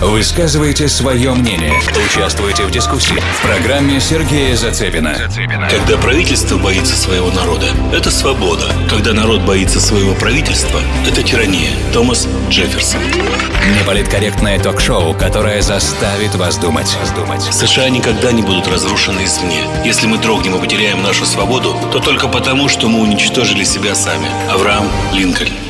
Высказывайте свое мнение. Участвуйте в дискуссии в программе Сергея Зацепина. Когда правительство боится своего народа, это свобода. Когда народ боится своего правительства, это тирания. Томас Джефферсон. Неполиткорректное ток-шоу, которое заставит вас думать. США никогда не будут разрушены извне. Если мы дрогнем и потеряем нашу свободу, то только потому, что мы уничтожили себя сами. Авраам Линкольн.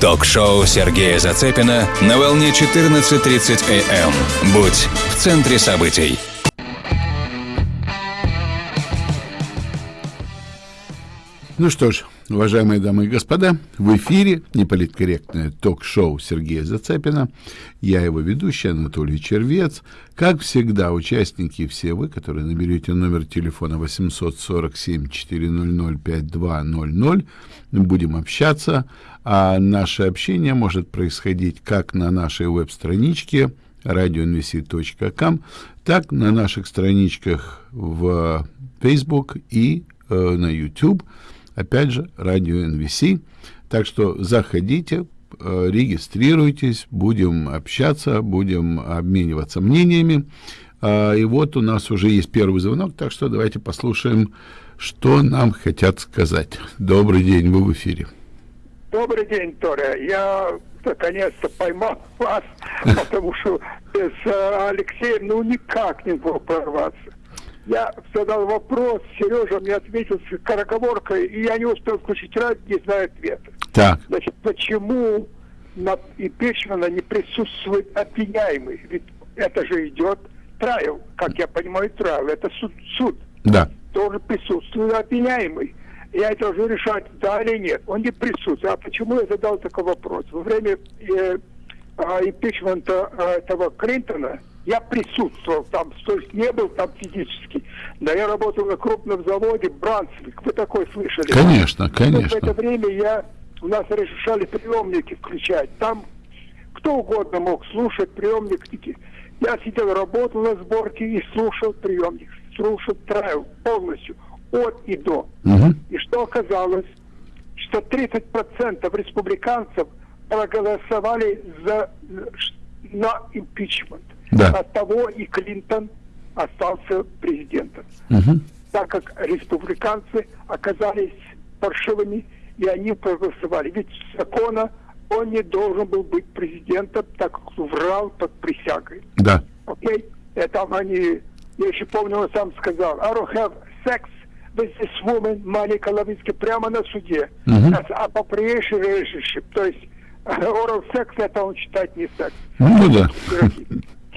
Ток-шоу Сергея Зацепина на волне 14.30 АМ. Будь в центре событий. Ну что ж, уважаемые дамы и господа, в эфире неполиткорректное ток-шоу Сергея Зацепина. Я его ведущий Анатолий Червец. Как всегда, участники все вы, которые наберете номер телефона 847-400-5200, будем общаться. А наше общение может происходить как на нашей веб-страничке radioinvesti.com, так на наших страничках в Facebook и э, на YouTube – Опять же, радио NVC. Так что заходите, э, регистрируйтесь, будем общаться, будем обмениваться мнениями. А, и вот у нас уже есть первый звонок, так что давайте послушаем, что нам хотят сказать. Добрый день, вы в эфире. Добрый день, Торя. Я наконец-то поймал вас, потому что без э, Алексея ну никак не мог прорваться. Я задал вопрос, Сережа мне ответил с скороговоркой, и я не успел включить радио, не знаю ответа. Так. Значит, почему на импичмента не присутствует обвиняемый? Ведь это же идет трайл, как я понимаю, трайл, это суд. суд. Да. Тоже присутствует обвиняемый. Я это должен решать, да или нет. Он не присутствует. А почему я задал такой вопрос? Во время э, э, импичмента э, этого Клинтона я присутствовал там, то есть не был там физически. Да я работал на крупном заводе Брансвик. Вы такой слышали? Конечно, конечно. в это время я, у нас разрешали приемники включать. Там кто угодно мог слушать приемники. Я сидел, работал на сборке и слушал приемник. Слушал трайл полностью, от и до. Угу. И что оказалось? Что 30% республиканцев проголосовали за, на импичмент. Да. От того и Клинтон остался президентом. Угу. Так как республиканцы оказались паршивыми, и они проголосовали. Ведь закона он не должен был быть президентом, так как врал под присягой. Да. Окей? Это они, я еще помню, он сам сказал, I don't have sex with this woman, Моника Лавинский, прямо на суде. Мгм. That's appropriation relationship. То есть oral секс, это он считает не секс. Ну да.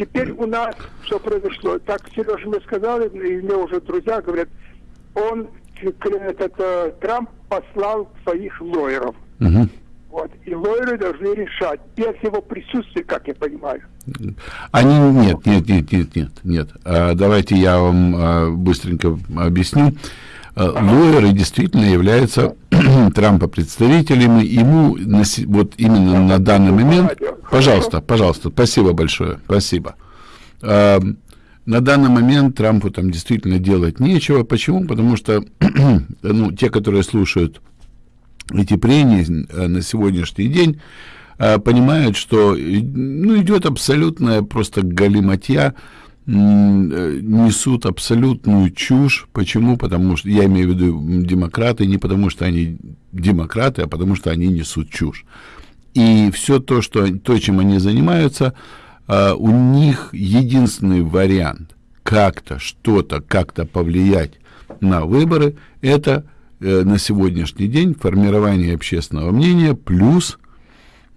Теперь у нас что произошло? Так Сережа мне сказал, и мне уже друзья говорят, он, этот э, Трамп послал своих лоеров. Угу. Вот. И лоеры должны решать, без его присутствия, как я понимаю. Они нет, нет, нет, нет, нет, нет. А, давайте я вам а, быстренько объясню. А, лоеры действительно являются Трампа представителями. Ему на, вот именно на данный момент. Пожалуйста, пожалуйста, спасибо большое, спасибо. А, на данный момент Трампу там действительно делать нечего. Почему? Потому что ну, те, которые слушают эти прения э, на сегодняшний день э, понимают, что э, ну, идет абсолютная просто галиматья, э, несут абсолютную чушь. Почему? Потому что, я имею в виду демократы, не потому что они демократы, а потому что они несут чушь. И все то, что, то чем они занимаются, э, у них единственный вариант как-то, что-то, как-то повлиять на выборы, это э, на сегодняшний день формирование общественного мнения плюс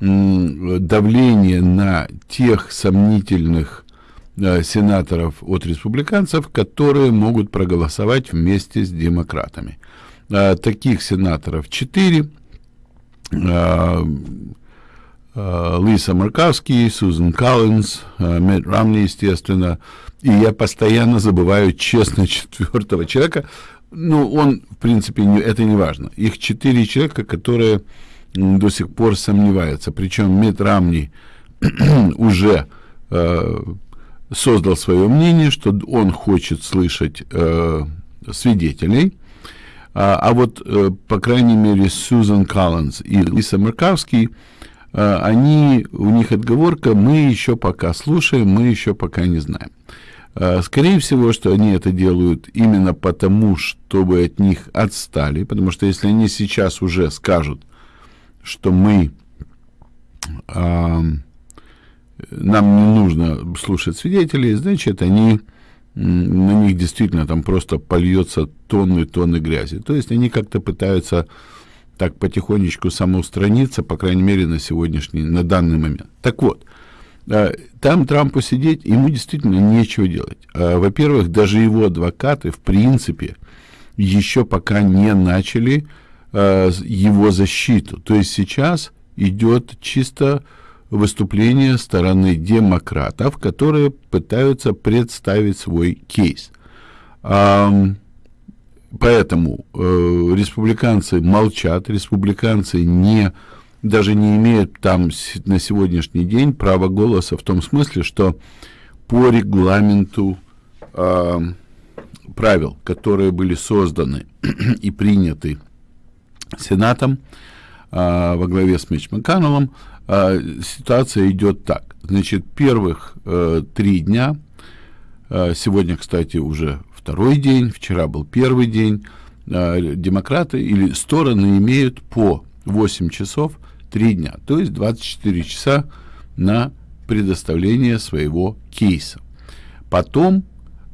давление на тех сомнительных э, сенаторов от республиканцев, которые могут проголосовать вместе с демократами. Э, таких сенаторов четыре. Э, э, Лиса Маркавский, Сузан Коллинз, э, Мэтт Рамни, естественно. И я постоянно забываю, честно, четвертого человека. Ну, он, в принципе, не, это не важно. Их четыре человека, которые до сих пор сомневаются. Причем Мэтт Рамни уже э, создал свое мнение, что он хочет слышать э, свидетелей. А, а вот, э, по крайней мере, Сьюзан Коллинз и Лиса Маркавский э, они, у них отговорка, мы еще пока слушаем, мы еще пока не знаем. Э, скорее всего, что они это делают именно потому, чтобы от них отстали, потому что если они сейчас уже скажут, что мы э, нам не нужно слушать свидетелей, значит, они на них действительно там просто польется тонны и тонны грязи. То есть они как-то пытаются так потихонечку самоустраниться, по крайней мере, на сегодняшний, на данный момент. Так вот, э, там Трампу сидеть, ему действительно нечего делать. Э, во-первых, даже его адвокаты, в принципе, еще пока не начали э, его защиту. То есть сейчас идет чисто выступление стороны демократов, которые пытаются представить свой кейс. Поэтому э, республиканцы молчат, республиканцы не даже не имеют там на сегодняшний день права голоса в том смысле, что по регламенту э, правил, которые были созданы и приняты Сенатом э, во главе с Митч Макканнеллом, а, ситуация идет так. Значит, первых э, три дня, э, сегодня, кстати, уже второй день, вчера был первый день, э, демократы или стороны имеют по 8 часов 3 дня, то есть 24 часа на предоставление своего кейса. Потом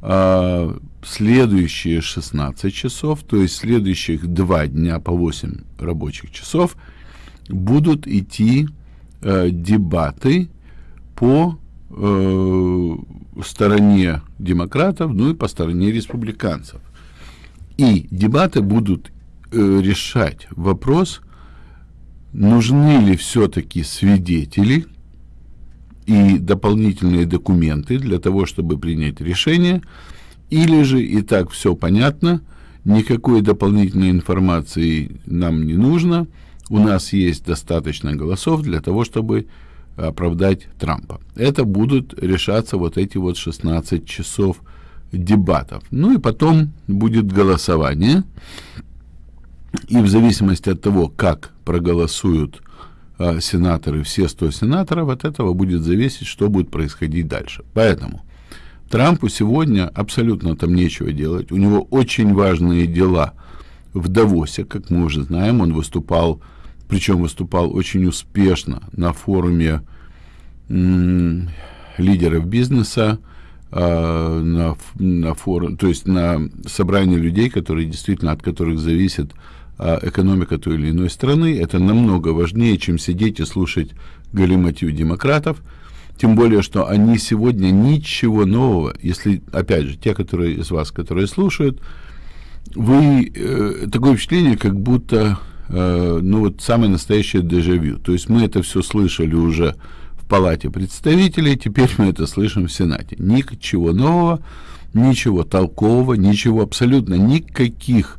э, следующие 16 часов, то есть следующих 2 дня по 8 рабочих часов, будут идти э, дебаты по э, стороне демократов, ну и по стороне республиканцев. И дебаты будут э, решать вопрос, нужны ли все-таки свидетели и дополнительные документы для того, чтобы принять решение, или же и так все понятно, никакой дополнительной информации нам не нужно – у нас есть достаточно голосов для того, чтобы оправдать Трампа. Это будут решаться вот эти вот 16 часов дебатов. Ну и потом будет голосование. И в зависимости от того, как проголосуют э, сенаторы, все 100 сенаторов, от этого будет зависеть, что будет происходить дальше. Поэтому Трампу сегодня абсолютно там нечего делать. У него очень важные дела в Давосе, как мы уже знаем. Он выступал причем выступал очень успешно на форуме лидеров бизнеса, э, на, на форум, то есть на собрании людей, которые действительно от которых зависит э, экономика той или иной страны. Это намного важнее, чем сидеть и слушать галиматью демократов. Тем более, что они сегодня ничего нового, если, опять же, те, которые из вас, которые слушают, вы э, такое впечатление, как будто ну вот самое настоящее дежавю. То есть мы это все слышали уже в Палате представителей, теперь мы это слышим в Сенате. Ничего нового, ничего толкового, ничего абсолютно никаких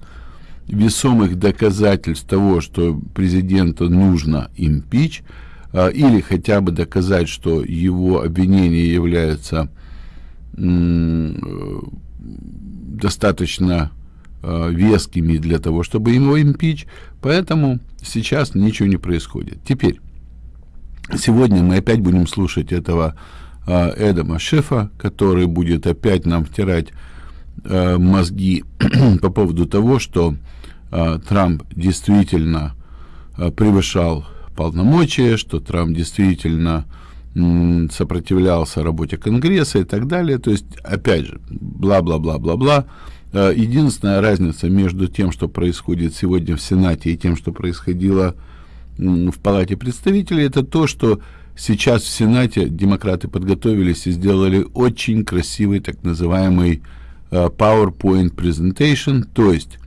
весомых доказательств того, что президенту нужно импич, э, или хотя бы доказать, что его обвинения являются э, достаточно э, вескими для того, чтобы его импич, поэтому сейчас ничего не происходит. Теперь, сегодня мы опять будем слушать этого э, Эдама Шефа, который будет опять нам втирать э, мозги по поводу того, что э, Трамп действительно э, превышал полномочия, что Трамп действительно сопротивлялся работе Конгресса и так далее. То есть, опять же, бла-бла-бла-бла-бла. Э, единственная разница между тем, что происходит сегодня в Сенате и тем, что происходило в Палате представителей, это то, что сейчас в Сенате демократы подготовились и сделали очень красивый так называемый э, PowerPoint presentation, то есть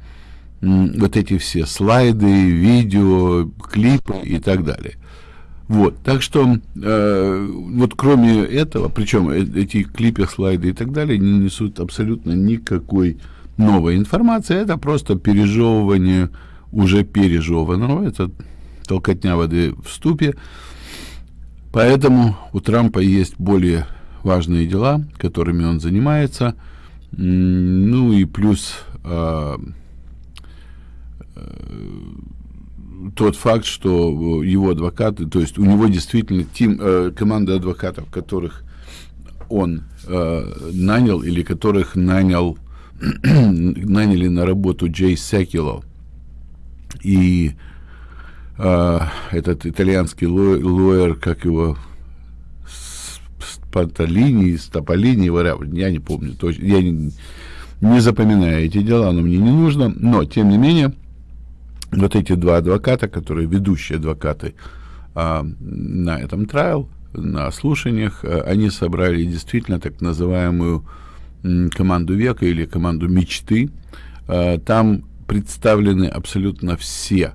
вот эти все слайды, видео, клипы и так далее. Вот, так что э, вот кроме этого, причем э, эти клипы, слайды и так далее не несут абсолютно никакой новой информации, это просто пережевывание уже пережеванного, это толкотня воды в ступе. Поэтому у Трампа есть более важные дела, которыми он занимается. Ну и плюс э, э, тот факт, что его адвокаты, то есть у него действительно тим, э, команда адвокатов, которых он э, нанял или которых нанял наняли на работу Джей Секило и э, этот итальянский лоер, как его Спаталини, Стополини, я не помню точно, я не, не запоминаю эти дела, но мне не нужно, но тем не менее вот эти два адвоката, которые ведущие адвокаты а, на этом трайл, на слушаниях, а, они собрали действительно так называемую команду века или команду мечты. А, там представлены абсолютно все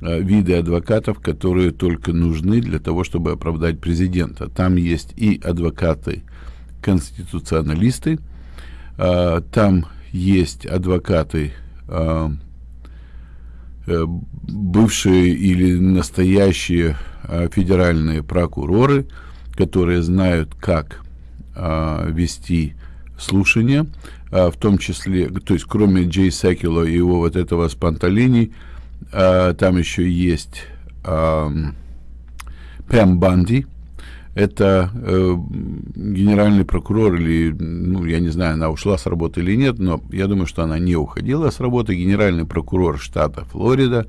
а, виды адвокатов, которые только нужны для того, чтобы оправдать президента. Там есть и адвокаты-конституционалисты, а, там есть адвокаты Э, бывшие или настоящие э, федеральные прокуроры, которые знают, как э, вести слушания, в том числе, то есть кроме Джей Сакила и его вот этого спонталини, там еще есть Пэм Банди, это э, генеральный прокурор или, ну, я не знаю, она ушла с работы или нет, но я думаю, что она не уходила с работы, генеральный прокурор штата Флорида.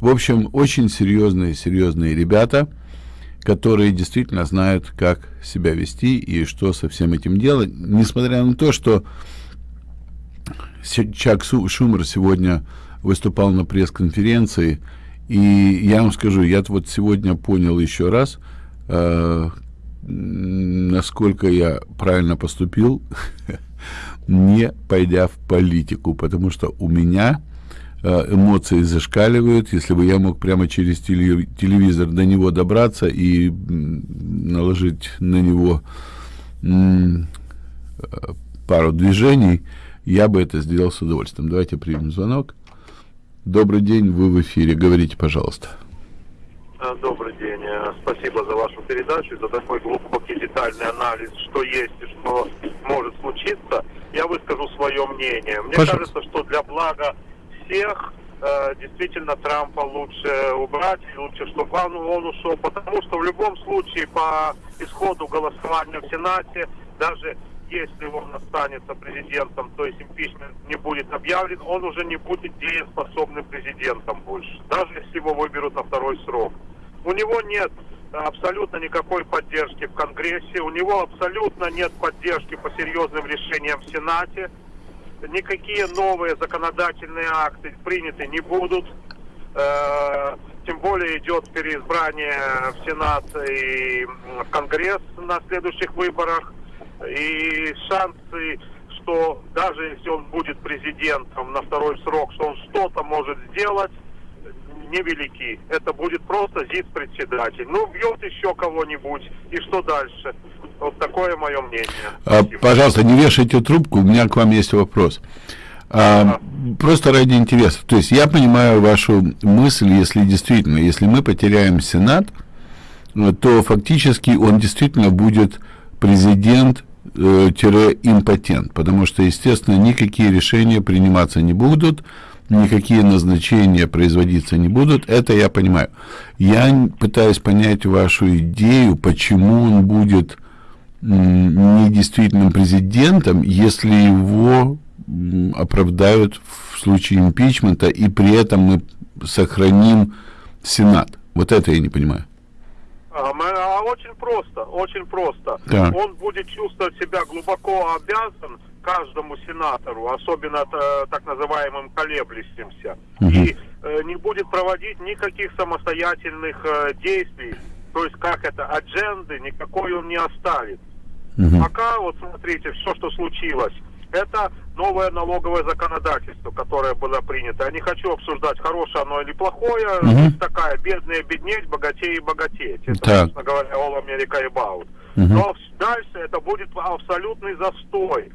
В общем, очень серьезные, серьезные ребята, которые действительно знают, как себя вести и что со всем этим делать, несмотря на то, что Чак Шумер сегодня выступал на пресс-конференции, и я вам скажу, я вот сегодня понял еще раз – э, насколько я правильно поступил, не пойдя в политику, потому что у меня эмоции зашкаливают. Если бы я мог прямо через телевизор до него добраться и наложить на него э, пару движений, я бы это сделал с удовольствием. Давайте примем звонок. Добрый день, вы в эфире. Говорите, пожалуйста. Э, добрый день. Э, спасибо за вашу передачу, за такой глубокий детальный анализ, что есть и что может случиться. Я выскажу свое мнение. Мне Пожалуйста. кажется, что для блага всех э, действительно Трампа лучше убрать, лучше, чтобы он, он ушел, потому что в любом случае по исходу голосования в Сенате, даже если он останется президентом, то есть импичмент не будет объявлен, он уже не будет дееспособным президентом больше, даже если его выберут на второй срок. У него нет абсолютно никакой поддержки в Конгрессе, у него абсолютно нет поддержки по серьезным решениям в Сенате, никакие новые законодательные акты приняты не будут, э, тем более идет переизбрание в Сенат и в Конгресс на следующих выборах, и шансы, что даже если он будет президентом на второй срок, что он что-то может сделать, невелики. Это будет просто ЗИС-председатель. Ну, бьет еще кого-нибудь. И что дальше? Вот такое мое мнение. А, пожалуйста, не вешайте трубку, у меня к вам есть вопрос. А, просто ради интереса. То есть я понимаю вашу мысль, если действительно, если мы потеряем Сенат, то фактически он действительно будет президент э, импотент, потому что, естественно, никакие решения приниматься не будут, никакие назначения производиться не будут, это я понимаю. Я пытаюсь понять вашу идею, почему он будет недействительным президентом, если его оправдают в случае импичмента, и при этом мы сохраним Сенат. Вот это я не понимаю. А, а очень просто, очень просто. Так. Он будет чувствовать себя глубоко обязан каждому сенатору, особенно так называемым колеблющимся, угу. и э, не будет проводить никаких самостоятельных э, действий, то есть как это, адженды никакой он не оставит. Угу. Пока, вот смотрите, все, что случилось, это новое налоговое законодательство, которое было принято. Я не хочу обсуждать, хорошее оно или плохое. Угу. такая, бедные беднеть, богатее и богатеть. Это, так. собственно говоря, All America About. Угу. Но дальше это будет абсолютный застой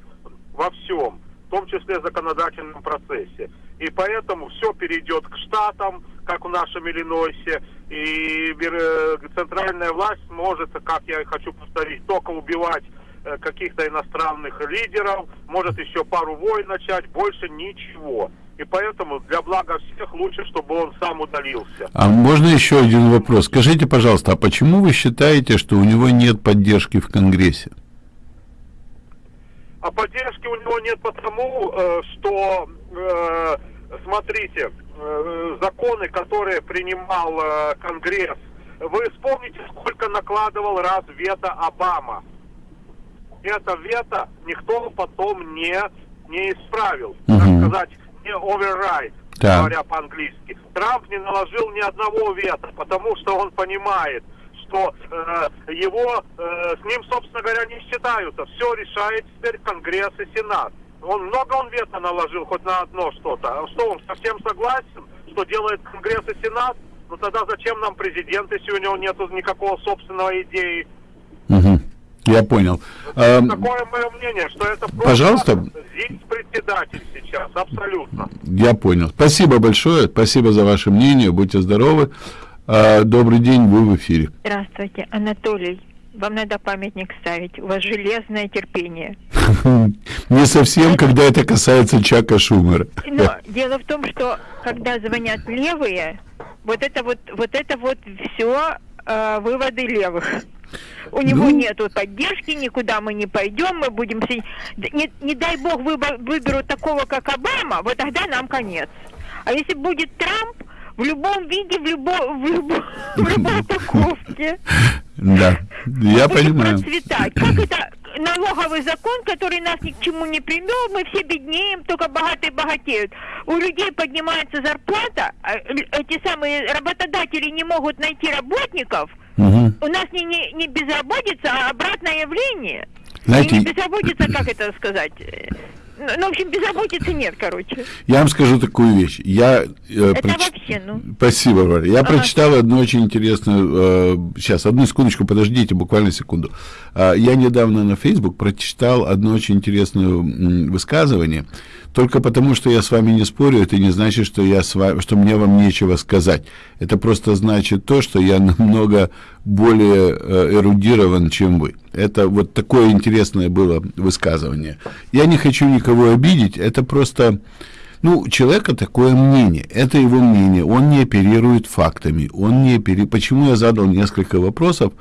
во всем, в том числе в законодательном процессе. И поэтому все перейдет к штатам, как в нашем Иллинойсе, и э, центральная власть может, как я хочу повторить, только убивать э, каких-то иностранных лидеров, может еще пару войн начать, больше ничего. И поэтому для блага всех лучше, чтобы он сам удалился. А можно еще один вопрос? Скажите, пожалуйста, а почему вы считаете, что у него нет поддержки в Конгрессе? А поддержки у него нет потому, э, что, смотрите, законы, которые принимал Конгресс, вы вспомните, сколько накладывал раз вето Обама. Это вето никто потом не, не исправил, угу. так сказать, не override, да. говоря по-английски. Трамп не наложил ни одного вето, потому что он понимает, что э, его, э, с ним, собственно говоря, не считаются. Все решает теперь Конгресс и Сенат. Он много он вето наложил хоть на одно что-то. А что, он совсем согласен, что делает Конгресс и Сенат? Ну тогда зачем нам президент, если у него нет никакого собственного идеи? Угу. Я понял. А, такое мое мнение, что это просто Пожалуйста. председатель сейчас, абсолютно. Я понял. Спасибо большое, спасибо за ваше мнение, будьте здоровы. А, добрый день, вы в эфире. Здравствуйте, Анатолий. Вам надо памятник ставить. У вас железное терпение. Не совсем, когда это касается Чака Шумера. Но дело в том, что когда звонят левые, вот это вот, вот это вот все э, выводы левых. У него ну... нету поддержки, никуда мы не пойдем, мы будем... Не, не дай бог выбор, выберут такого, как Обама, вот тогда нам конец. А если будет Трамп, в любом виде, в, любо, в, любо, в любой упаковке. Да, я понимаю. процветать. Как это налоговый закон, который нас ни к чему не привел, мы все беднеем, только богатые богатеют. У людей поднимается зарплата, а эти самые работодатели не могут найти работников, угу. у нас не, не, не безработица, а обратное явление. Знаете, не безработица, как это сказать? Ну, в общем, безработицы нет, короче. Я вам скажу такую вещь. Я, э, Это проч... вообще, ну... Спасибо, Варя. Я ага. прочитал одну очень интересную... Э, сейчас, одну секундочку, подождите, буквально секунду. Э, я недавно на Facebook прочитал одно очень интересное высказывание. Только потому, что я с вами не спорю, это не значит, что, я с вами, что мне вам нечего сказать. Это просто значит то, что я намного более э, эрудирован, чем вы. Это вот такое интересное было высказывание. Я не хочу никого обидеть, это просто... Ну, у человека такое мнение, это его мнение, он не оперирует фактами, он не оперирует... Почему я задал несколько вопросов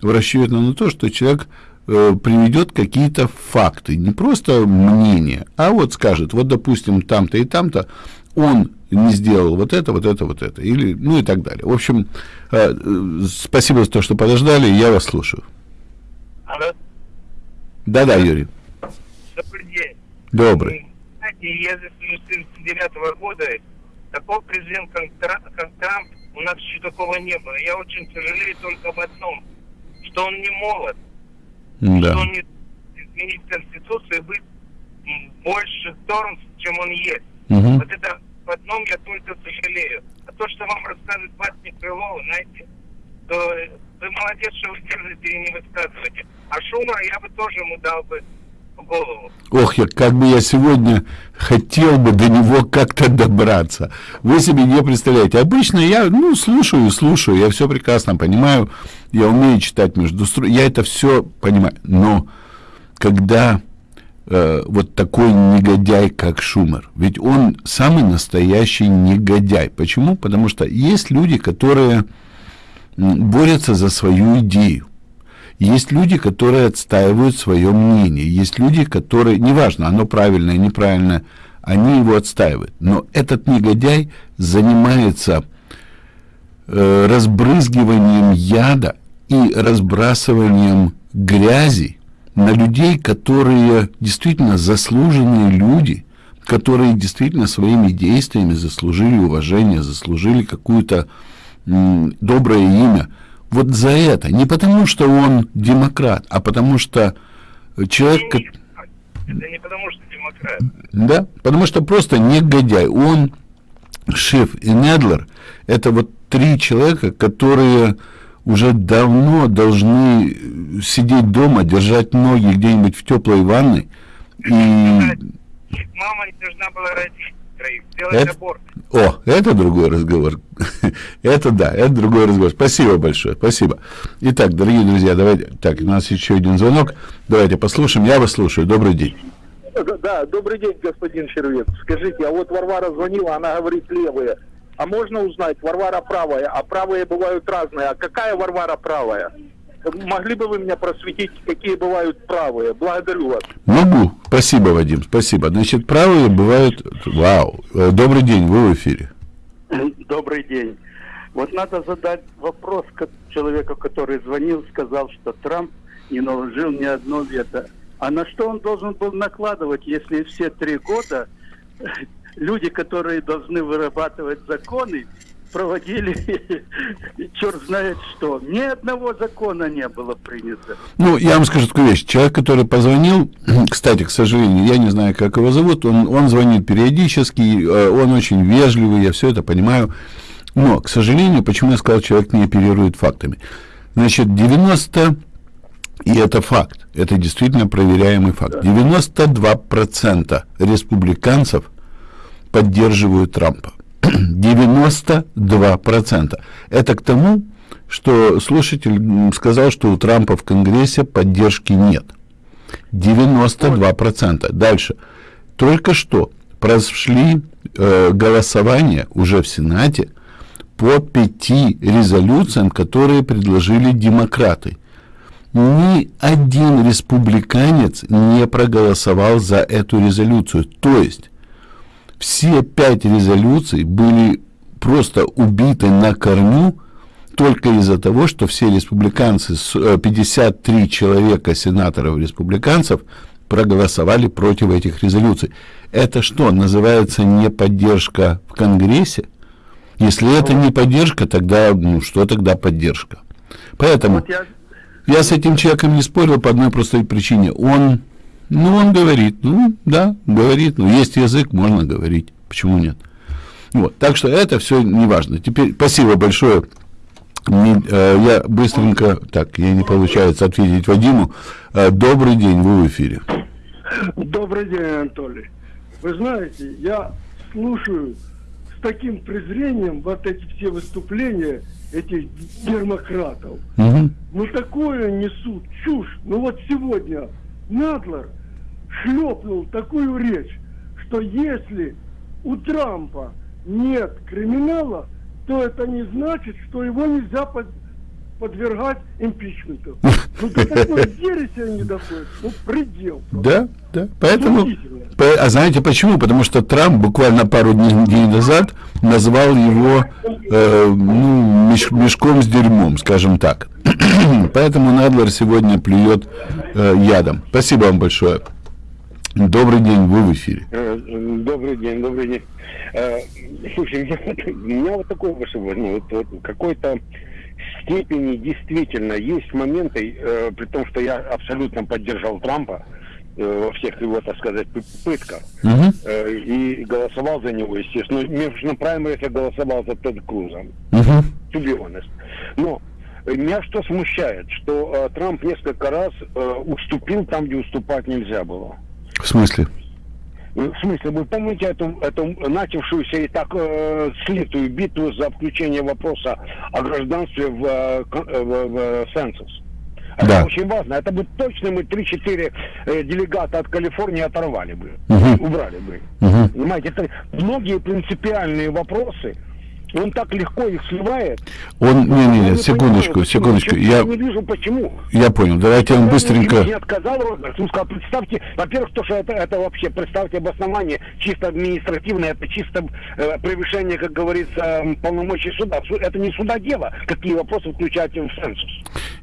в расчете на то, что человек э, приведет какие-то факты, не просто мнение, а вот скажет, вот, допустим, там-то и там-то он не сделал вот это, вот это, вот это, или, ну и так далее. В общем, э, э спасибо за то, что подождали, я вас слушаю. Алло. Да-да, Юрий. Добрый день. Добрый. Знаете, я с 1999 года такого президента, как Трамп, у нас еще такого не было. Я очень сожалею только об одном, что он не молод. Да. Что не изменить Конституцию и быть больше сторон, чем он есть. Угу. Вот это в одном я только сожалею. А то, что вам рассказывает Ватник Крылова, знаете, то вы молодец, что вы держите и не высказываете. А Шумара я бы тоже ему дал бы голову. Ох, я, как бы я сегодня хотел бы до него как-то добраться. Вы себе не представляете. Обычно я, ну, слушаю, слушаю, я все прекрасно понимаю, я умею читать между строк, я это все понимаю. Но когда э, вот такой негодяй, как Шумер, ведь он самый настоящий негодяй. Почему? Потому что есть люди, которые борются за свою идею. Есть люди, которые отстаивают свое мнение. Есть люди, которые, неважно, оно правильное, неправильное, они его отстаивают. Но этот негодяй занимается э, разбрызгиванием яда и разбрасыванием грязи на людей, которые действительно заслуженные люди, которые действительно своими действиями заслужили уважение, заслужили какую-то доброе имя. Вот за это. Не потому, что он демократ, а потому что человек... Это не потому, что демократ. Да, потому что просто негодяй. Он, Шиф и Недлер, это вот три человека, которые уже давно должны сидеть дома, держать ноги где-нибудь в теплой ванной. И... Мама не должна была родить троих, сделать это... аборт. О, это другой разговор. это да, это другой разговор. Спасибо большое, спасибо. Итак, дорогие друзья, давайте, так, у нас еще один звонок. Давайте послушаем. Я вас слушаю. Добрый день. Да, добрый день, господин Червец. Скажите, а вот Варвара звонила, она говорит левые. А можно узнать, Варвара правая, а правые бывают разные. А какая Варвара правая? Могли бы вы меня просветить, какие бывают правые? Благодарю вас. Могу. Спасибо, Вадим, спасибо. Значит, правые бывают... Вау. Э, добрый день, вы в эфире. Добрый день. Вот надо задать вопрос человеку, который звонил, сказал, что Трамп не наложил ни одно вето. А на что он должен был накладывать, если все три года люди, которые должны вырабатывать законы, проводили черт знает что. Ни одного закона не было принято. Ну, я вам скажу такую вещь. Человек, который позвонил, кстати, к сожалению, я не знаю, как его зовут, он, он звонит периодически, э, он очень вежливый, я все это понимаю. Но, к сожалению, почему я сказал, человек не оперирует фактами? Значит, 90, и это факт, это действительно проверяемый факт, 92% республиканцев поддерживают Трампа. 92%. Это к тому, что слушатель сказал, что у Трампа в Конгрессе поддержки нет. 92%. Дальше. Только что прошли э, голосования уже в Сенате по пяти резолюциям, которые предложили демократы. Ни один республиканец не проголосовал за эту резолюцию. То есть все пять резолюций были просто убиты на корню только из-за того, что все республиканцы, 53 э, человека сенаторов-республиканцев проголосовали против этих резолюций. Это что, называется не поддержка в Конгрессе? Если это не поддержка, тогда, ну, что тогда поддержка? Поэтому вот я... я с этим человеком не спорил по одной простой причине. Он ну, он говорит, ну, да, говорит, ну, есть язык, можно говорить, почему нет? Вот, так что это все не важно. Теперь спасибо большое. Не, э, я быстренько, так, я не получается ответить Вадиму. Э, добрый день, вы в эфире. Добрый день, Анатолий. Вы знаете, я слушаю с таким презрением вот эти все выступления этих демократов. Угу. Ну такое несут чушь. Ну вот сегодня Надлер шлепнул такую речь, что если у Трампа нет криминала, то это не значит, что его нельзя под, подвергать импичменту. Ну до такой ереси они доходят, ну предел. Просто. Да, да. Поэтому, по, а знаете почему? Потому что Трамп буквально пару дней, дней назад назвал его э, ну, меш, мешком с дерьмом, скажем так. Поэтому Надлер сегодня плюет э, ядом. Спасибо вам большое. Добрый день, вы в эфире. Э, добрый день, добрый день. Слушай, у меня, у меня вот такой вопрос, ну, вот, вот какой-то степени действительно есть моменты, э, при том, что я абсолютно поддержал Трампа э, во всех его, так сказать, пытках, uh-huh. э, и голосовал за него, естественно. Между на праймерис я голосовал за Тед Круза, to be honest. Но меня что смущает, что э, Трамп несколько раз э, уступил там, где уступать нельзя было. В смысле? Ну, в смысле, вы помните эту, эту начавшуюся и так э, слитую битву за включение вопроса о гражданстве в, э, в, в сенсус? Это да. очень важно. Это бы точно мы 3-4 э, делегата от Калифорнии оторвали бы, угу. убрали бы. Угу. Понимаете, это многие принципиальные вопросы, он так легко их сливает. Он, не, не, не, секундочку, понимаю, секундочку. Я не вижу почему. Я понял. Давайте он быстренько. Не отказал Роберт. Он сказал, представьте, во-первых, то, что это, это вообще, представьте обоснование чисто административное, это чисто э, превышение, как говорится, полномочий суда. Это не суда дело, какие вопросы включать в сенсус.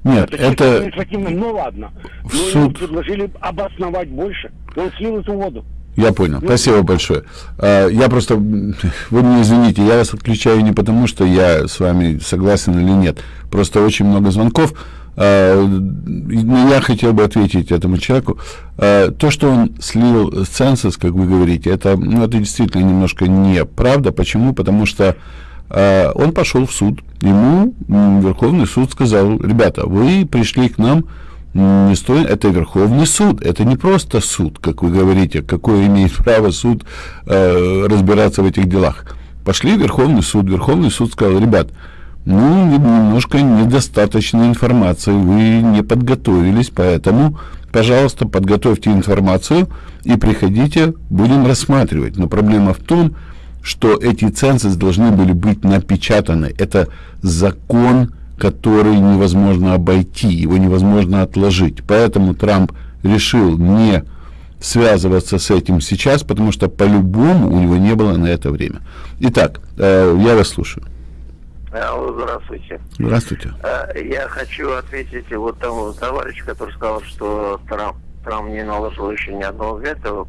Нет, это... это... Административно, ну ладно. Но суд... предложили обосновать больше. Он слил эту воду. Я понял. Ну, Спасибо большое. А, я просто, вы мне извините, я вас отключаю не потому, что я с вами согласен или нет. Просто очень много звонков. А, но я хотел бы ответить этому человеку. А, то, что он слил ценсус, как вы говорите, это, ну, это действительно немножко неправда. Почему? Потому что он пошел в суд. Ему Верховный суд сказал, ребята, вы пришли к нам не стоит, это Верховный суд, это не просто суд, как вы говорите, какое имеет право суд э, разбираться в этих делах. Пошли в Верховный суд, Верховный суд сказал, ребят, ну, немножко недостаточно информации, вы не подготовились, поэтому, пожалуйста, подготовьте информацию и приходите, будем рассматривать. Но проблема в том, что эти цензы должны были быть напечатаны. Это закон, который невозможно обойти, его невозможно отложить. Поэтому Трамп решил не связываться с этим сейчас, потому что по-любому у него не было на это время. Итак, э, я вас слушаю. Алло, здравствуйте. Здравствуйте. Э, я хочу ответить вот тому товарищу, который сказал, что Трамп, Трамп не наложил еще ни одного вето.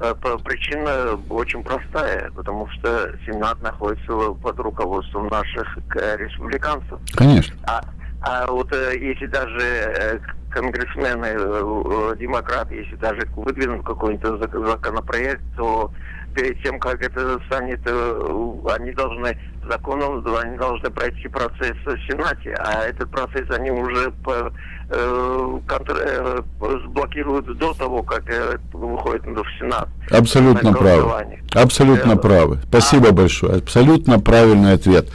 Э, причина очень простая, потому что Сенат находится под руководством наших республиканцев. Конечно. А, а вот если даже конгрессмены, э, демократы, если даже выдвинут какой-нибудь законопроект, то перед тем, как это станет, э, они должны законом, они должны пройти процесс в Сенате, а этот процесс они уже по, э, контр, э, блокируют до того, как э, выходит в Сенат. Абсолютно правы. Абсолютно э, правы. Спасибо а... большое. Абсолютно правильный ответ.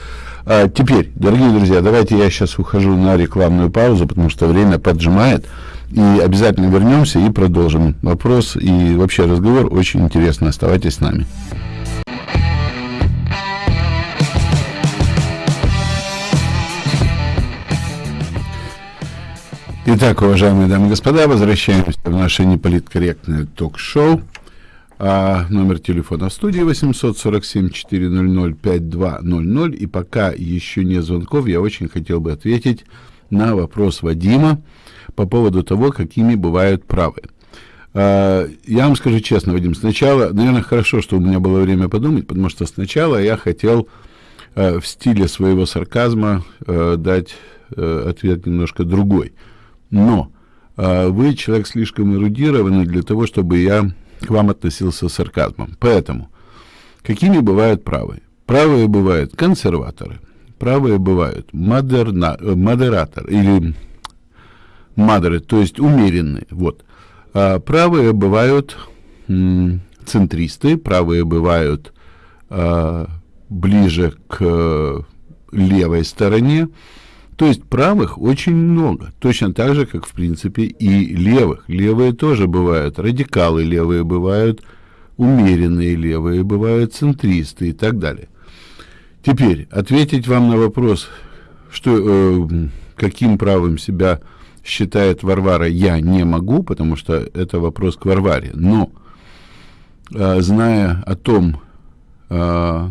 А, теперь, дорогие друзья, давайте я сейчас ухожу на рекламную паузу, потому что время поджимает. И обязательно вернемся и продолжим вопрос и вообще разговор очень интересно. Оставайтесь с нами. Итак, уважаемые дамы и господа, возвращаемся в наше неполиткорректное ток-шоу. А, номер телефона в студии 847-400-5200. И пока еще не звонков, я очень хотел бы ответить на вопрос Вадима по поводу того, какими бывают правы. А, я вам скажу честно, Вадим, сначала, наверное, хорошо, что у меня было время подумать, потому что сначала я хотел а, в стиле своего сарказма а, дать ответ немножко другой. Но вы человек слишком эрудированный для того, чтобы я к вам относился с сарказмом. Поэтому, какими бывают правые? Правые бывают консерваторы, правые бывают модерна, модераторы или модеры, то есть умеренные. Вот. А правые бывают центристы, правые бывают а, ближе к левой стороне, то есть правых очень много, точно так же, как в принципе и левых. Левые тоже бывают, радикалы левые бывают, умеренные левые бывают, центристы и так далее. Теперь ответить вам на вопрос, что, э, каким правым себя считает Варвара, я не могу, потому что это вопрос к Варваре. Но, э, зная о том, э,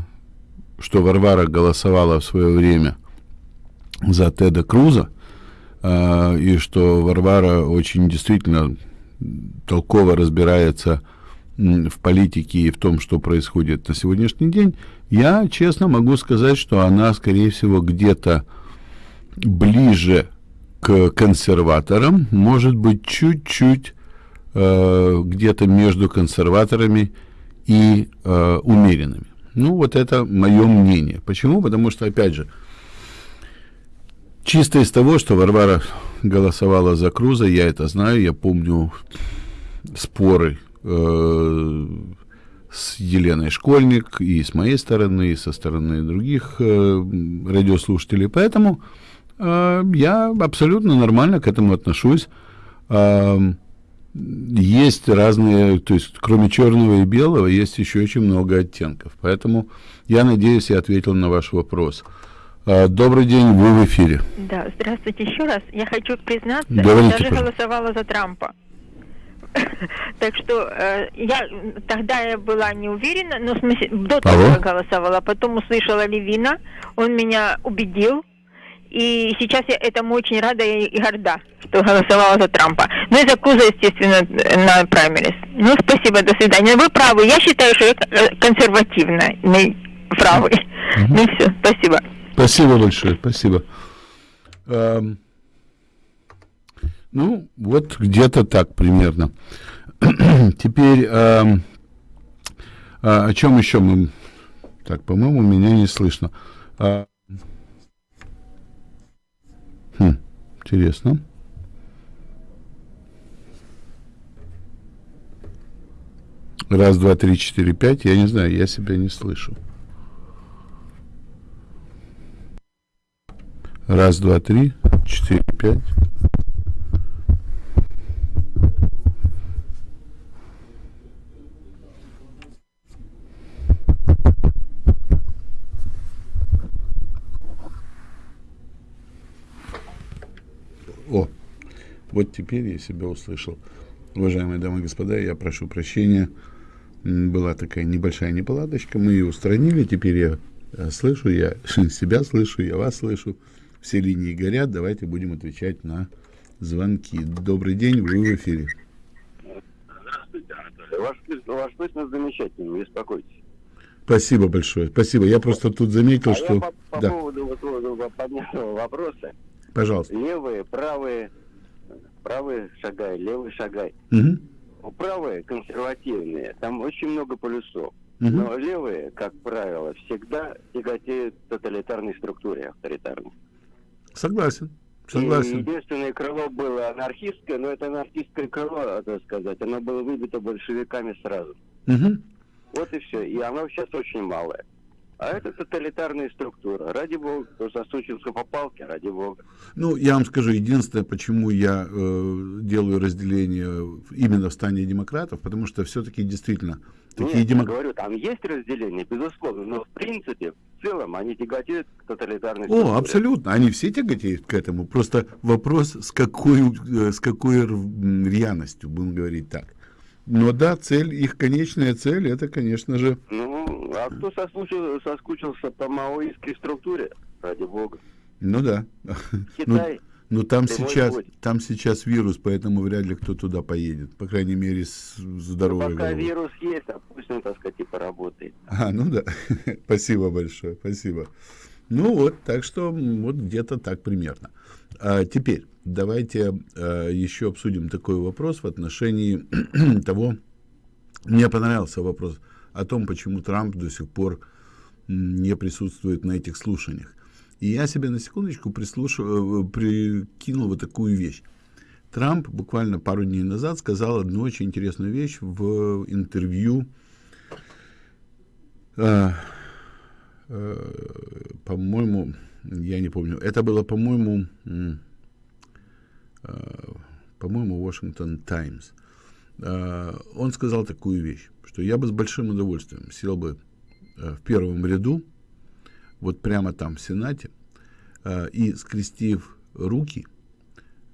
что Варвара голосовала в свое время за Теда Круза, э, и что Варвара очень действительно толково разбирается в политике и в том, что происходит на сегодняшний день, я честно могу сказать, что она, скорее всего, где-то ближе к консерваторам, может быть, чуть-чуть э, где-то между консерваторами и э, умеренными. Ну, вот это мое мнение. Почему? Потому что, опять же, Чисто из того, что Варвара голосовала за Круза, я это знаю, я помню споры э, с Еленой Школьник и с моей стороны, и со стороны других э, радиослушателей. Поэтому я абсолютно нормально к этому отношусь. Э, есть разные, то есть кроме черного и белого, есть еще очень много оттенков. Поэтому я надеюсь, я ответил на ваш вопрос. А, добрый день, вы в эфире. Да, здравствуйте еще раз. Я хочу признаться, Говорите, я даже пожалуйста. голосовала за Трампа. Так что э, я тогда я была не уверена, но в смысле, до того голосовала, потом услышала Левина, он меня убедил, и сейчас я этому очень рада и горда, что голосовала за Трампа. Ну и за Куза, естественно, на праймерис. Ну, спасибо, до свидания. Вы правы, я считаю, что я э, консервативная, не правый. Ну все, спасибо. Спасибо большое, спасибо. Эм, ну, вот где-то так примерно. Теперь, эм, а, о чем еще мы... Так, по-моему, меня не слышно. А, интересно. Раз, два, три, четыре, пять. Я не знаю, я себя не слышу. Раз, два, три, четыре, пять. О, вот теперь я себя услышал. Уважаемые дамы и господа, я прошу прощения. Была такая небольшая неполадочка, мы ее устранили. Теперь я э, слышу, я себя слышу, я вас слышу. Все линии горят, давайте будем отвечать на звонки. Добрый день, вы в эфире. Здравствуйте, Анатолий. Ваш, ваш песня замечательный, не беспокойтесь. Спасибо большое, спасибо. Я просто тут заметил, а что... Я по, по да. поводу вот, вот, поднятого вопроса. Пожалуйста. Левые, правые, правые шагай, левый шагай. Угу. Правые консервативные, там очень много полюсов. Угу. Но левые, как правило, всегда тяготеют тоталитарной структуре авторитарной. Согласен. Согласен. И единственное крыло было анархистское, но это анархистское крыло, так сказать, оно было выбито большевиками сразу. Угу. Вот и все. И оно сейчас очень малое. А это тоталитарная структура. Ради бога, кто засучился по палке, ради бога. Ну, я вам скажу, единственное, почему я э, делаю разделение именно в стане демократов, потому что все-таки действительно такие Нет, демократы... я говорю, там есть разделение, безусловно, но в принципе, в целом, они тяготеют к тоталитарной О, структуре. абсолютно. Они все тяготеют к этому. Просто вопрос, с какой, э, с какой рьяностью, будем говорить так. Но да, цель, их конечная цель, это, конечно же... Ну, а кто соскучился, соскучился по маоистской структуре, ради бога? Ну да. Китай. Ну, ну там сейчас, путь. там сейчас вирус, поэтому вряд ли кто туда поедет. По крайней мере, с здоровой Ну, пока головой. вирус есть, а пусть он, так сказать, и поработает. А, ну да. спасибо большое, спасибо. Ну вот, так что вот где-то так примерно. А теперь давайте а, еще обсудим такой вопрос в отношении того, мне понравился вопрос о том, почему Трамп до сих пор не присутствует на этих слушаниях. И я себе на секундочку прислушал, прикинул вот такую вещь. Трамп буквально пару дней назад сказал одну очень интересную вещь в интервью, э, э, по-моему, я не помню, это было, по-моему, э, по-моему, Washington Times. Э, он сказал такую вещь, что я бы с большим удовольствием сел бы э, в первом ряду, вот прямо там в Сенате, э, и, скрестив руки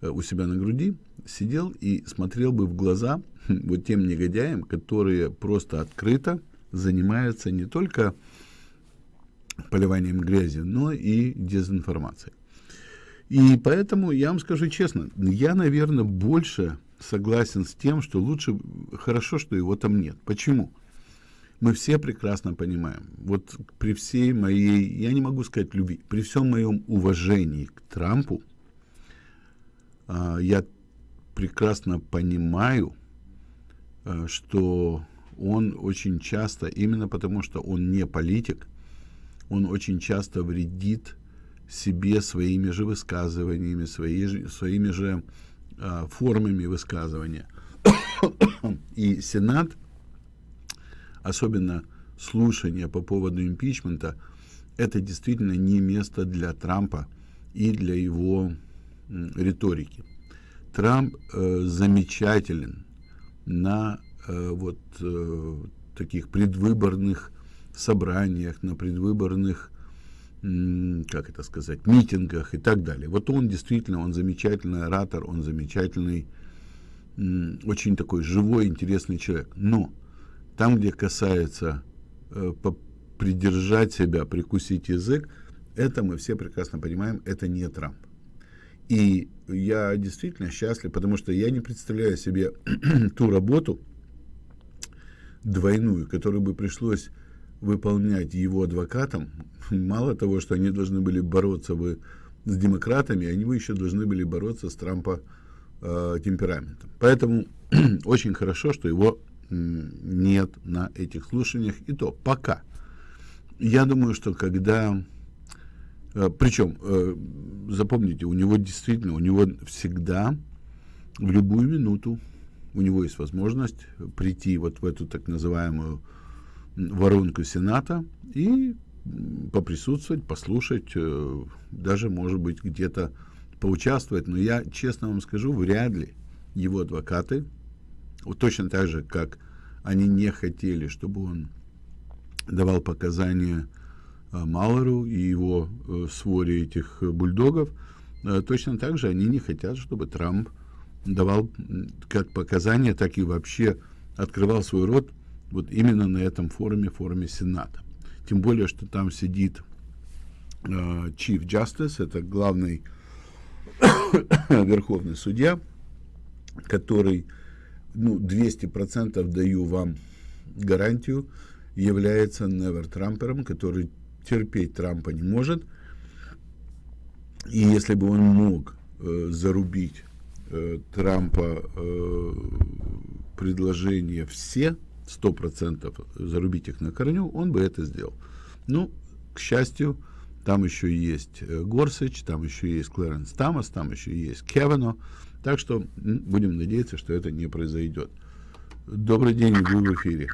э, у себя на груди, сидел и смотрел бы в глаза вот тем негодяям, которые просто открыто занимаются не только поливанием грязи, но и дезинформацией. И поэтому я вам скажу честно, я, наверное, больше согласен с тем, что лучше, хорошо, что его там нет. Почему? Мы все прекрасно понимаем, вот при всей моей, я не могу сказать любви, при всем моем уважении к Трампу, а, я прекрасно понимаю, а, что он очень часто, именно потому что он не политик, он очень часто вредит себе своими же высказываниями, свои, своими же а, формами высказывания. И Сенат, особенно слушания по поводу импичмента, это действительно не место для Трампа и для его риторики. Трамп э, замечателен на э, вот э, таких предвыборных собраниях, на предвыборных, как это сказать, митингах и так далее. Вот он действительно, он замечательный оратор, он замечательный, очень такой живой, интересный человек. Но там, где касается э, придержать себя, прикусить язык, это мы все прекрасно понимаем, это не Трамп. И я действительно счастлив, потому что я не представляю себе ту работу двойную, которую бы пришлось выполнять его адвокатам. Мало того, что они должны были бороться бы с демократами, они бы еще должны были бороться с Трампа э, темпераментом. Поэтому очень хорошо, что его нет на этих слушаниях. И то пока. Я думаю, что когда... э, Причем, э, запомните, у него действительно, у него всегда, в любую минуту, у него есть возможность прийти вот в эту так называемую воронку Сената и поприсутствовать, послушать, э, даже, может быть, где-то поучаствовать. Но я, честно вам скажу, вряд ли его адвокаты, вот точно так же, как они не хотели, чтобы он давал показания э, Малору и его э, своре этих бульдогов, точно так же они не хотят, чтобы Трамп давал как показания, так и вообще открывал свой рот вот именно на этом форуме, форуме Сената. Тем более, что там сидит э, Chief Justice, это главный верховный судья, который, ну, 200% даю вам гарантию, является Невер Трампером, который терпеть Трампа не может. И если бы он мог э, зарубить э, Трампа э, предложения все, сто процентов зарубить их на корню, он бы это сделал. Ну, к счастью, там еще есть э, Горсич, там еще есть Клэренс Тамас, там еще есть Кевино. Так что будем надеяться, что это не произойдет. Добрый день, вы в эфире.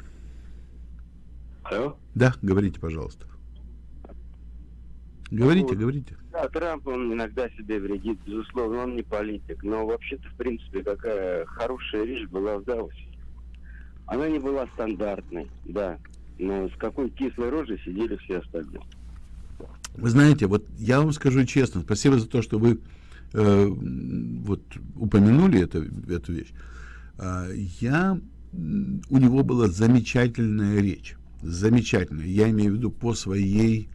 Алло? Да, говорите, пожалуйста. Говорите, вот, говорите. Да, Трамп, он иногда себе вредит, безусловно, он не политик. Но вообще-то, в принципе, какая хорошая речь была в Давосе. Она не была стандартной, да. Но с какой кислой рожей сидели все остальные. Вы знаете, вот я вам скажу честно, спасибо за то, что вы э, вот упомянули это, эту вещь. Э, я, у него была замечательная речь. Замечательная. Я имею в виду по своей...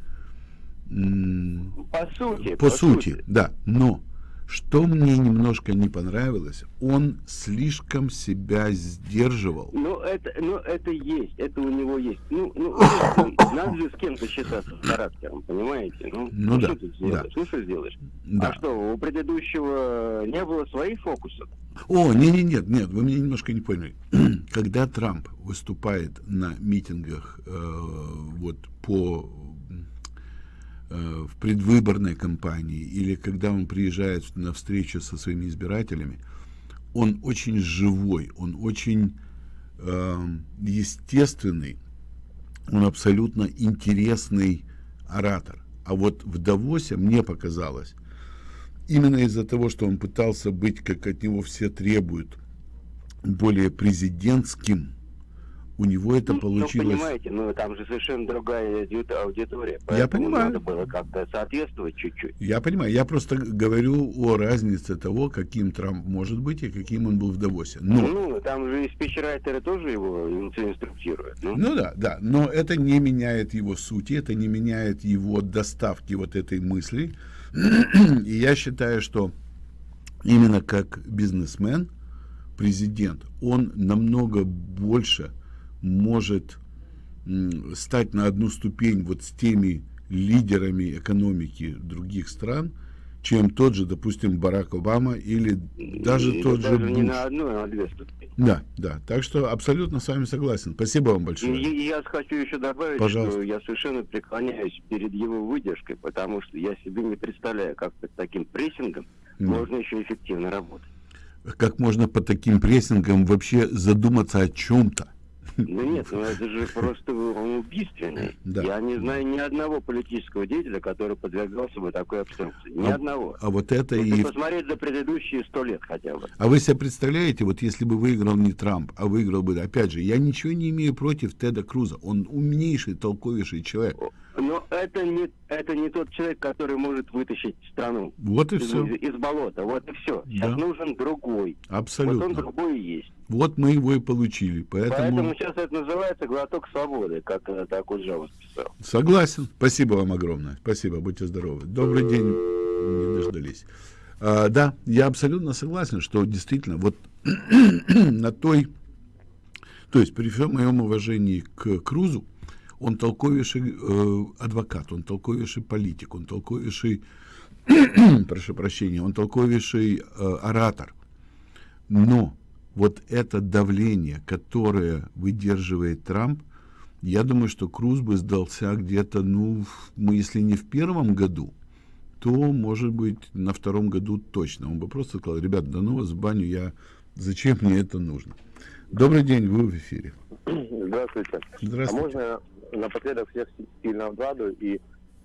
По сути. По, по сути, сути, да. Но что мне немножко не понравилось, он слишком себя сдерживал. Ну, это, ну, это есть, это у него есть. Ну, ну надо же с кем-то считаться с характером, понимаете? Ну, ну, ну да, что ты сделаешь? Да. Ну, что сделаешь? Да. А что, у предыдущего не было своих фокусов? О, не, не, нет, нет, вы меня немножко не поняли. Когда Трамп выступает на митингах э, вот по в предвыборной кампании или когда он приезжает на встречу со своими избирателями, он очень живой, он очень э, естественный, он абсолютно интересный оратор. А вот в Давосе мне показалось, именно из-за того, что он пытался быть, как от него все требуют, более президентским, у него это ну, получилось... Ну, понимаете, ну, там же совершенно другая аудитория. Я понимаю. Надо было как-то соответствовать чуть-чуть. Я понимаю. Я просто говорю о разнице того, каким Трамп может быть и каким он был в Давосе. Но... Ну, там же и спичрайтеры тоже его инструктируют. Ну? ну да, да. Но это не меняет его сути, это не меняет его доставки вот этой мысли. и я считаю, что именно как бизнесмен, президент, он намного больше может стать на одну ступень вот с теми лидерами экономики других стран, чем тот же, допустим, Барак Обама или даже и тот даже же Буш. не на одну, а на две ступени. Да, да. Так что абсолютно с вами согласен. Спасибо вам большое. И, я хочу еще добавить, Пожалуйста. что я совершенно преклоняюсь перед его выдержкой, потому что я себе не представляю, как под таким прессингом mm. можно еще эффективно работать. Как можно под таким прессингом вообще задуматься о чем-то? Ну нет, ну это же просто он убийственный. Да. Я не знаю ни одного политического деятеля, который подвергался бы такой обструкции. Ни а, одного. А вот это Если и... посмотреть за предыдущие сто лет хотя бы. А вы себе представляете, вот если бы выиграл не Трамп, а выиграл бы, опять же, я ничего не имею против Теда Круза. Он умнейший, толковейший человек. Но это не, это не тот человек, который может вытащить страну вот и из, все. Из, из болота. Вот и все. Сейчас да. нужен другой. Абсолютно. Вот он другой и есть. Вот мы его и получили. Поэтому... Поэтому сейчас это называется глоток свободы, как это Акуджава писал. Согласен. Спасибо вам огромное. Спасибо. Будьте здоровы. Добрый день. Не дождались. А, да, я абсолютно согласен, что действительно вот на той... То есть при всем моем уважении к Крузу, он толковейший э, адвокат, он толковейший политик, он толковейший, прошу прощения, он толковейший э, оратор. Но вот это давление, которое выдерживает Трамп, я думаю, что Круз бы сдался где-то, ну, мы, если не в первом году, то, может быть, на втором году точно. Он бы просто сказал, ребят, да ну вас в баню, я... зачем мне это нужно? Добрый день, вы в эфире. Здравствуйте. Здравствуйте. А можно напоследок всех сильно обрадую и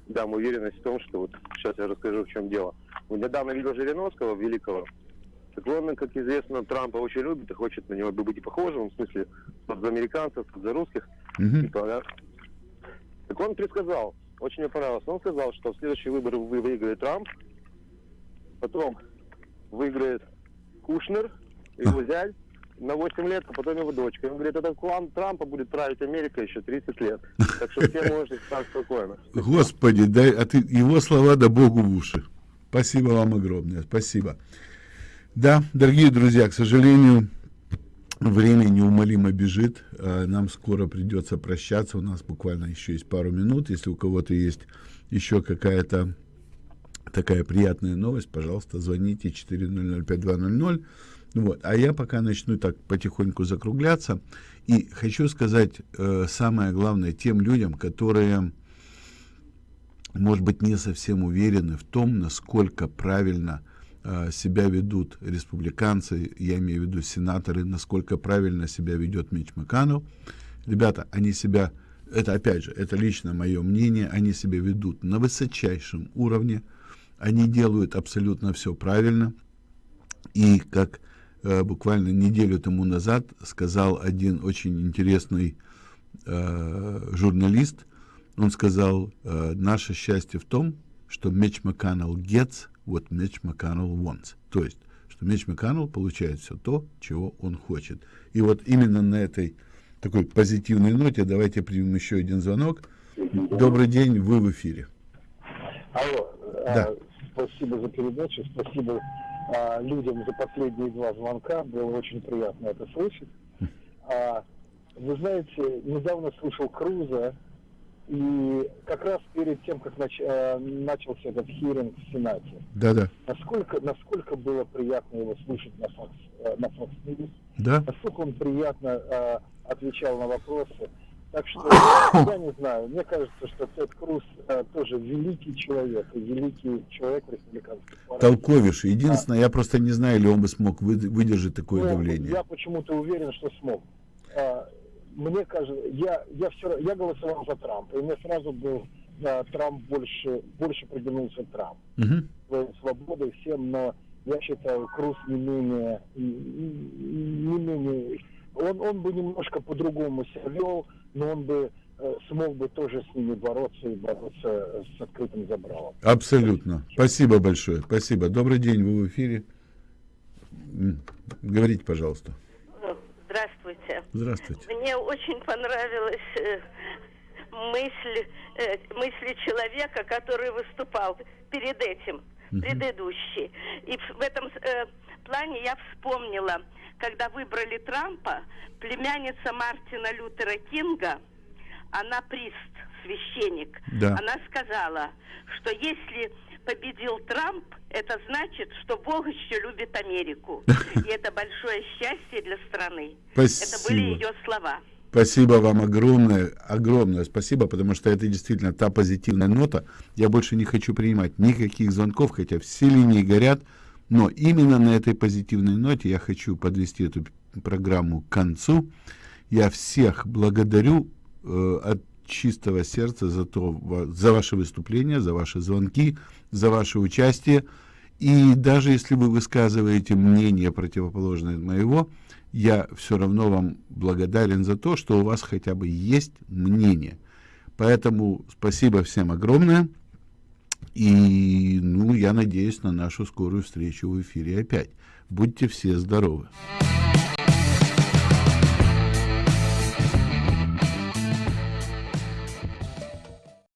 дам уверенность в том, что вот сейчас я расскажу, в чем дело. Вот недавно видел Жириновского, великого, так он, как известно, Трампа очень любит и хочет на него быть похожим, в смысле, за американцев, за русских. Типа, да? Так он предсказал, очень мне понравилось, он сказал, что в следующие выборы выиграет Трамп, потом выиграет Кушнер, его зять, на 8 лет, а потом его дочка. Он говорит, это клан Трампа будет править Америка еще 30 лет. Так что все можете спать спокойно. Господи, дай, а ты, его слова да Богу в уши. Спасибо вам огромное, спасибо. Да, дорогие друзья, к сожалению, время неумолимо бежит. А нам скоро придется прощаться. У нас буквально еще есть пару минут. Если у кого-то есть еще какая-то такая приятная новость, пожалуйста, звоните 4005200. Вот. А я пока начну так потихоньку закругляться. И хочу сказать э, самое главное тем людям, которые, может быть, не совсем уверены в том, насколько правильно э, себя ведут республиканцы, я имею в виду сенаторы, насколько правильно себя ведет Мич Маканов. Ребята, они себя, это опять же, это лично мое мнение, они себя ведут на высочайшем уровне, они делают абсолютно все правильно. И как э, буквально неделю тому назад сказал один очень интересный э, журналист, он сказал, э, наше счастье в том, что Меч Макканнелл gets what Меч Макканнелл wants. То есть, что Меч Макканнелл получает все то, чего он хочет. И вот именно на этой такой позитивной ноте давайте примем еще один звонок. Добрый день, вы в эфире. Алло, да. спасибо за передачу, спасибо а, людям за последние два звонка. Было очень приятно это слышать. А, вы знаете, недавно слушал Круза, и как раз перед тем, как нач, а, начался этот хиринг в Сенате. Да-да. Насколько, насколько было приятно его слушать на Fox, а, на Fox News. Да. Насколько он приятно а, отвечал на вопросы. Так что я не знаю, мне кажется, что Тед Круз э, тоже великий человек, и великий человек республиканской партии. Толковиш. Единственное, а. я просто не знаю, ли он бы смог выдержать такое ну, давление. Я почему-то уверен, что смог. А, мне кажется, я, я, все, я голосовал за Трампа, и мне сразу был а, Трамп больше, больше придвинулся Трамп. Угу. Свободой всем, но я считаю, Круз не менее, не менее он, он бы немножко по-другому себя вел, но он бы э, смог бы тоже с ними бороться и бороться с открытым забралом. Абсолютно. Спасибо большое. Спасибо. Добрый день, вы в эфире. Говорите, пожалуйста. Здравствуйте. Мне очень понравилась э, мысль, э, мысли человека, который выступал перед этим, угу. предыдущий. И в этом э, плане я вспомнила, когда выбрали Трампа, племянница Мартина Лютера Кинга, она прист, священник, да. она сказала, что если победил Трамп, это значит, что Бог еще любит Америку. И это большое счастье для страны. Спасибо. Это были ее слова. Спасибо вам огромное, огромное спасибо, потому что это действительно та позитивная нота. Я больше не хочу принимать никаких звонков, хотя все линии горят. Но именно на этой позитивной ноте я хочу подвести эту программу к концу. Я всех благодарю э, от чистого сердца за, то, за ваше выступление, за ваши звонки, за ваше участие. И даже если вы высказываете мнение противоположное моего, я все равно вам благодарен за то, что у вас хотя бы есть мнение. Поэтому спасибо всем огромное. И, ну, я надеюсь на нашу скорую встречу в эфире опять. Будьте все здоровы.